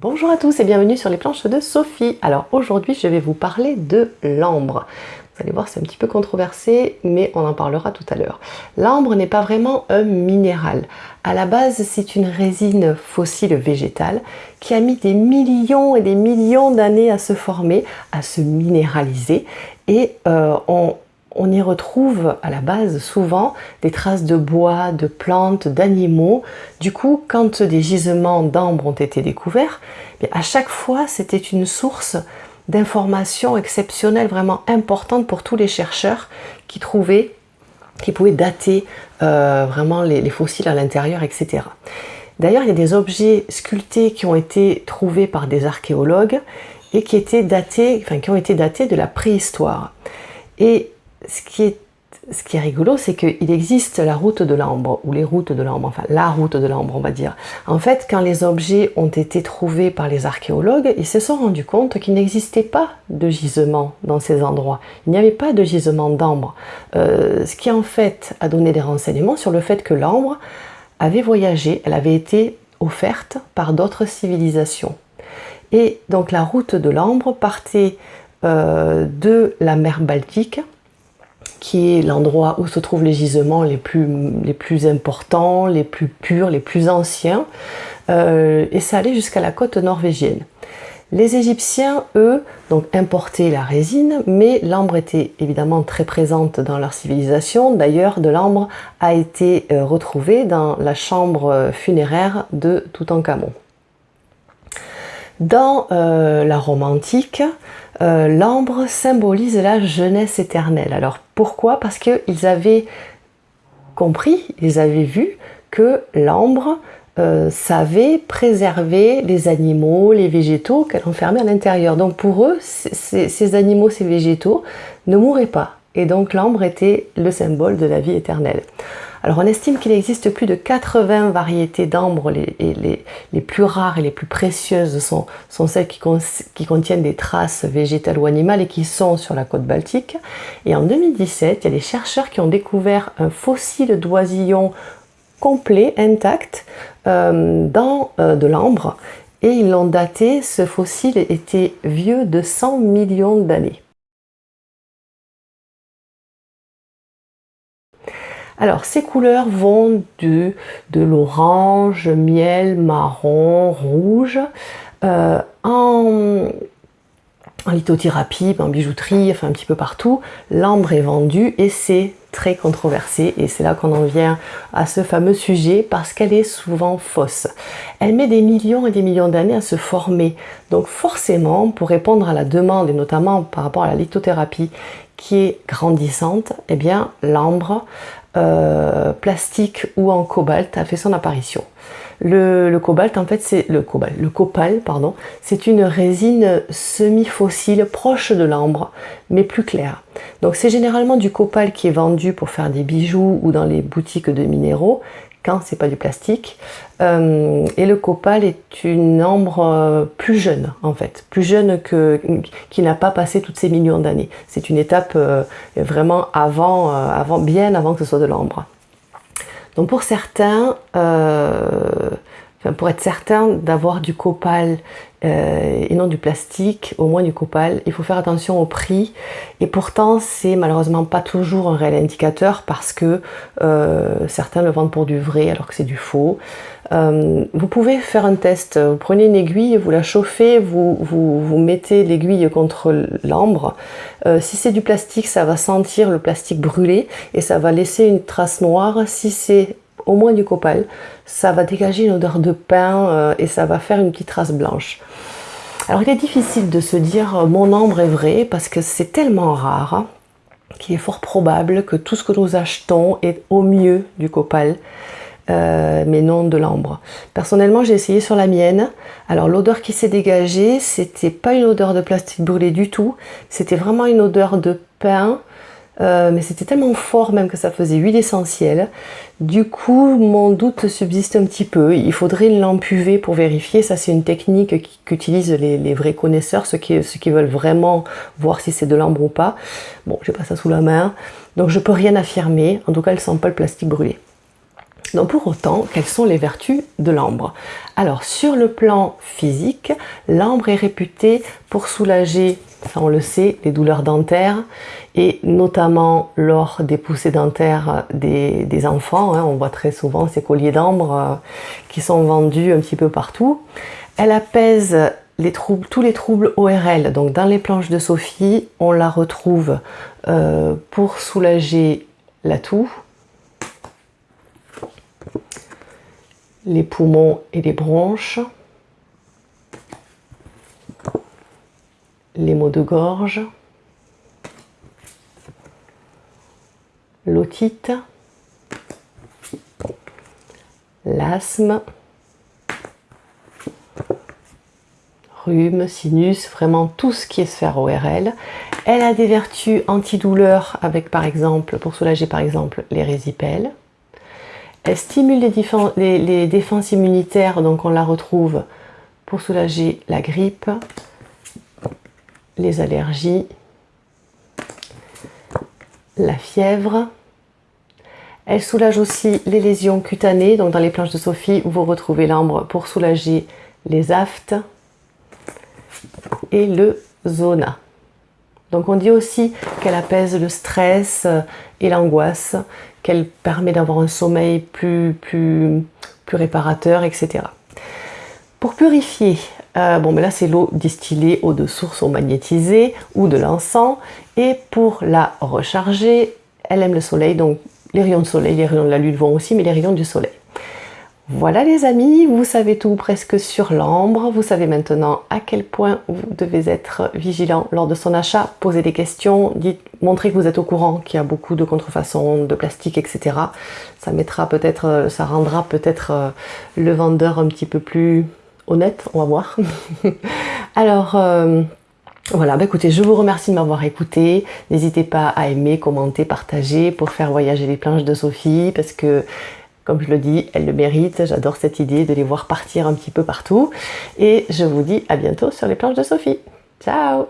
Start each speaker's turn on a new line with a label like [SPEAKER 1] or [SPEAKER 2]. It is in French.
[SPEAKER 1] Bonjour à tous et bienvenue sur les planches de Sophie. Alors aujourd'hui je vais vous parler de l'ambre. Vous allez voir c'est un petit peu controversé mais on en parlera tout à l'heure. L'ambre n'est pas vraiment un minéral. À la base c'est une résine fossile végétale qui a mis des millions et des millions d'années à se former, à se minéraliser et euh, on, on y retrouve à la base souvent des traces de bois, de plantes, d'animaux. Du coup, quand des gisements d'ambre ont été découverts, à chaque fois c'était une source d'informations exceptionnelles, vraiment importante pour tous les chercheurs qui trouvaient, qui pouvaient dater euh, vraiment les, fossiles à l'intérieur, etc. D'ailleurs, il y a des objets sculptés qui ont été trouvés par des archéologues et qui, qui ont été datés de la préhistoire. Ce qui est, rigolo, c'est qu'il existe la route de l'ambre, ou les routes de l'ambre, enfin la route de l'ambre, on va dire. En fait, quand les objets ont été trouvés par les archéologues, ils se sont rendus compte qu'il n'existait pas de gisement dans ces endroits. Il n'y avait pas de gisement d'ambre. Euh, ce qui en fait a donné des renseignements sur le fait que l'ambre avait voyagé, elle avait été offerte par d'autres civilisations. Et donc la route de l'ambre partait euh, de la mer Baltique, qui est l'endroit où se trouvent les gisements les plus, importants, les plus purs, les plus anciens, euh, et ça allait jusqu'à la côte norvégienne. Les Égyptiens, eux, donc importaient la résine, mais l'ambre était évidemment très présente dans leur civilisation. D'ailleurs, de l'ambre a été euh, retrouvé dans la chambre funéraire de Toutankhamon. Dans euh, la Rome antique, euh, l'ambre symbolise la jeunesse éternelle. Alors pourquoi? Parce qu'ils avaient compris, ils avaient vu que l'ambre euh, savait préserver les animaux, les végétaux qu'elle enfermait à l'intérieur. Donc pour eux, ces animaux, ces végétaux ne mouraient pas. Et donc l'ambre était le symbole de la vie éternelle. Alors on estime qu'il existe plus de 80 variétés d'ambre, les, les, plus rares et les plus précieuses sont, celles qui, contiennent des traces végétales ou animales et qui sont sur la côte baltique. Et en 2017, il y a des chercheurs qui ont découvert un fossile d'oisillon complet, intact, euh, dans euh, de l'ambre et ils l'ont daté, ce fossile était vieux de 100 millions d'années. Alors, ces couleurs vont de, de l'orange, miel, marron, rouge. Euh, en, en, lithothérapie, en bijouterie, enfin un petit peu partout, l'ambre est vendue et c'est très controversé et c'est là qu'on en vient à ce fameux sujet parce qu'elle est souvent fausse. Elle met des millions et des millions d'années à se former. Donc forcément, pour répondre à la demande et notamment par rapport à la lithothérapie qui est grandissante, eh bien l'ambre euh, plastique ou en cobalt a fait son apparition. Le, cobalt, en fait, c'est le cobalt, le copal, pardon, c'est une résine semi-fossile proche de l'ambre, mais plus claire. Donc c'est généralement du copal qui est vendu pour faire des bijoux ou dans les boutiques de minéraux, quand c'est pas du plastique. Euh, et le copal est une ambre euh, plus jeune en fait, plus jeune que qui n'a pas passé toutes ces millions d'années. C'est une étape euh, vraiment avant, avant, bien avant que ce soit de l'ambre. Donc pour certains, pour être certain d'avoir du copal euh, et non du plastique, au moins du copal, il faut faire attention au prix. Et pourtant, c'est malheureusement pas toujours un réel indicateur parce que euh, certains le vendent pour du vrai alors que c'est du faux. Euh, vous pouvez faire un test. Vous prenez une aiguille, vous la chauffez, vous, mettez l'aiguille contre l'ambre. si c'est du plastique, ça va sentir le plastique brûlé et ça va laisser une trace noire. Si c'est au moins du copal, ça va dégager une odeur de pain euh, et ça va faire une petite trace blanche. Alors il est difficile de se dire euh, mon ambre est vrai parce que c'est tellement rare hein, qu'il est fort probable que tout ce que nous achetons est au mieux du copal. Euh, mais non de l'ambre. Personnellement, j'ai essayé sur la mienne. Alors l'odeur qui s'est dégagée, c'était pas une odeur de plastique brûlé du tout. C'était vraiment une odeur de pain, euh, mais c'était tellement fort même que ça faisait huile essentielle. Du coup, mon doute subsiste un petit peu. Il faudrait une lampe UV pour vérifier. Ça, c'est une technique qu'utilisent les, vrais connaisseurs, ceux qui, veulent vraiment voir si c'est de l'ambre ou pas. Bon, j'ai pas ça sous la main, donc je peux rien affirmer. En tout cas, elle sent pas le plastique brûlé. Donc pour autant, quelles sont les vertus de l'ambre? Alors sur le plan physique, l'ambre est réputé pour soulager, ça on le sait, les douleurs dentaires et notamment lors des poussées dentaires des, enfants. Hein. on voit très souvent ces colliers d'ambre euh, qui sont vendus un petit peu partout. Elle apaise tous les troubles ORL. Donc dans les planches de Sophie, on la retrouve euh, pour soulager la toux, les poumons et les bronches, les maux de gorge, l'otite, l'asthme, rhume, sinus, vraiment tout ce qui est sphère ORL. Elle a des vertus antidouleurs avec par exemple, pour soulager par exemple les résipelles. Elle stimule les, défenses immunitaires, donc on la retrouve pour soulager la grippe, les allergies, la fièvre. Elle soulage aussi les lésions cutanées, donc dans les planches de Sophie, vous retrouvez l'ambre pour soulager les aftes et le zona. Donc on dit aussi qu'elle apaise le stress et l'angoisse, qu'elle permet d'avoir un sommeil plus, plus, plus réparateur, etc. Pour purifier, euh, bon mais là c'est l'eau distillée, eau de source ou magnétisée ou de l'encens. Et pour la recharger, elle aime le soleil, donc les rayons de soleil, les rayons de la lune vont aussi, mais les rayons du soleil. Voilà les amis, vous savez tout presque sur l'ambre. Vous savez maintenant à quel point vous devez être vigilant lors de son achat. Posez des questions, dites, montrez que vous êtes au courant qu'il y a beaucoup de contrefaçons, de plastique, etc. Ça mettra peut-être, ça rendra peut-être euh, le vendeur un petit peu plus honnête, on va voir. Alors, euh, voilà, bah écoutez, je vous remercie de m'avoir écouté. N'hésitez pas à aimer, commenter, partager pour faire voyager les planches de Sophie parce que comme je le dis, elle le mérite. J'adore cette idée de les voir partir un petit peu partout. Et je vous dis à bientôt sur les planches de Sophie. Ciao